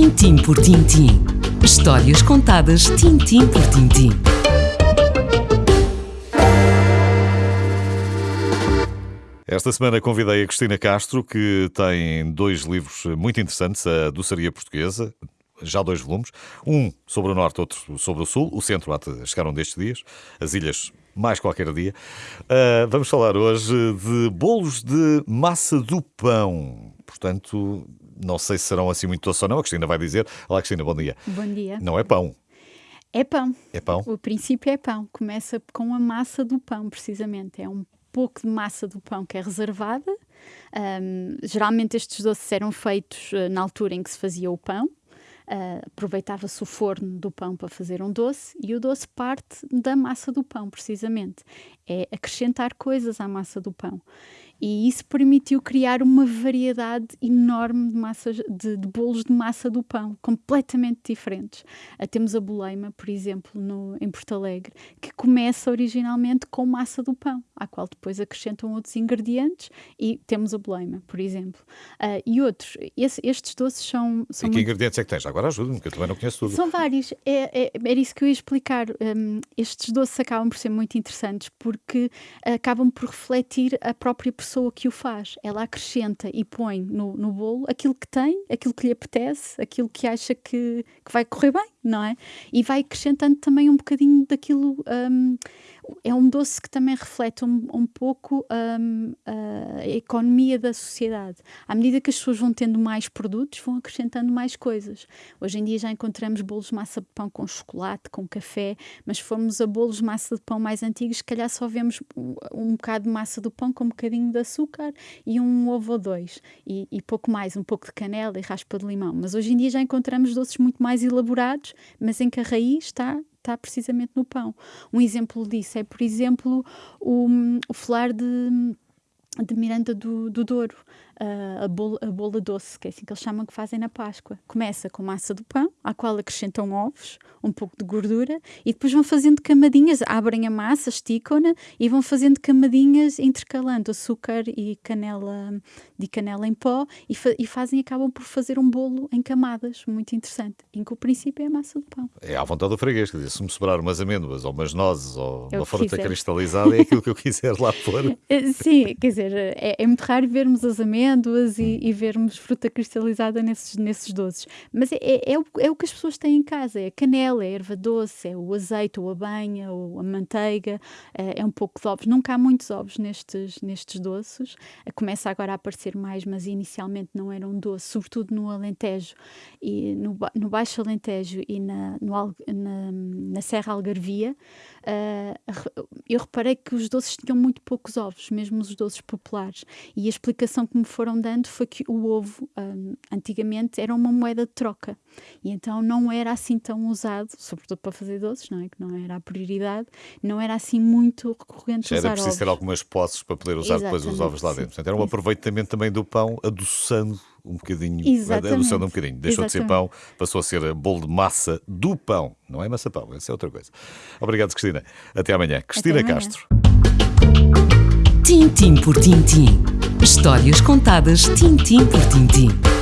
Tintim por tintim. Histórias contadas tintim por tintim. Esta semana convidei a Cristina Castro, que tem dois livros muito interessantes, a Doçaria Portuguesa, já dois volumes, um sobre o norte, outro sobre o sul, o centro há de chegar um destes dias, as ilhas mais qualquer dia. Uh, vamos falar hoje de bolos de massa do pão. Portanto, não sei se serão assim muito doces ou não. A Cristina vai dizer. Olá, Cristina, bom dia. Bom dia. Não é pão. É pão. É pão. O princípio é pão. Começa com a massa do pão, precisamente. É um pouco de massa do pão que é reservada. Um, geralmente estes doces eram feitos uh, na altura em que se fazia o pão. Uh, aproveitava-se o forno do pão para fazer um doce e o doce parte da massa do pão, precisamente. É acrescentar coisas à massa do pão. E isso permitiu criar uma variedade enorme de, massas, de, de bolos de massa do pão, completamente diferentes. Uh, temos a boleima, por exemplo, no, em Porto Alegre, que começa originalmente com massa do pão, à qual depois acrescentam outros ingredientes e temos a boleima, por exemplo. Uh, e outros. Esse, estes doces são. são e que muito... ingredientes é que tens? Agora ajuda-me, que eu também não conheço tudo. São vários. É, é, era isso que eu ia explicar. Um, estes doces acabam por ser muito interessantes porque acabam por refletir a própria pessoa que o faz. Ela acrescenta e põe no, no bolo aquilo que tem, aquilo que lhe apetece, aquilo que acha que, que vai correr bem, não é? E vai acrescentando também um bocadinho daquilo. Um, é um doce que também reflete um, um pouco um, a economia da sociedade. À medida que as pessoas vão tendo mais produtos, vão acrescentando mais coisas. Hoje em dia já encontramos bolos de massa de pão com chocolate, com café, mas se formos a bolos de massa de pão mais antigos, se calhar só vemos um, um bocado de massa do pão com um bocadinho de açúcar e um ovo ou dois. E, e pouco mais, um pouco de canela e raspa de limão. Mas hoje em dia já encontramos doces muito mais elaborados, mas em que a raiz está está precisamente no pão. Um exemplo disso é, por exemplo, o, o flar de, de Miranda do, do Douro uh, a, a bola doce, que é assim que eles chamam que fazem na Páscoa. Começa com massa do pão, à qual acrescentam ovos, um pouco de gordura, e depois vão fazendo camadinhas, abrem a massa, esticam-na e vão fazendo camadinhas intercalando açúcar e canela, de canela em pó, e, fa e fazem, acabam por fazer um bolo em camadas, muito interessante, em que o princípio é a massa do pão. É à vontade do freguês, quer dizer, se me sobrar umas amêndoas ou umas nozes ou é uma fruta quiser. cristalizada, é aquilo que eu quiser lá pôr. Eh, sim, quer dizer, é, é muito raro vermos as amêndoas amêndoas e, hum. e, vermos fruta cristalizada nesses, nesses doces. Mas é, é, é, o, é o que as pessoas têm em casa: é a canela, é a erva doce, é o azeite, ou a banha, ou a manteiga, é, é um pouco de ovos. Nunca há muitos ovos nestes, nestes doces. Começa agora a aparecer mais, mas inicialmente não eram doces, sobretudo no Alentejo, e no, no Baixo Alentejo e na, no, na, na Serra Algarvia. Uh, eu reparei que os doces tinham muito poucos ovos, mesmo os doces populares. E a explicação que me foram dando foi que o ovo, um, antigamente, era uma moeda de troca. E então não era assim tão usado, sobretudo para fazer doces, não é? Que não era a prioridade, não era assim muito recorrente Já usar era preciso ovos. ter algumas posses para poder usar Exatamente, depois os ovos lá dentro. Portanto, era um aproveitamento também do pão, adoçando um bocadinho, Exatamente. adoçando um bocadinho. Deixou Exatamente. de ser pão, passou a ser bolo de massa do pão. Não é massa pão, essa é outra coisa. Obrigado, Cristina. Até amanhã. Cristina Até amanhã. Castro. Tintim por tintim. Histórias contadas tintim por tintim.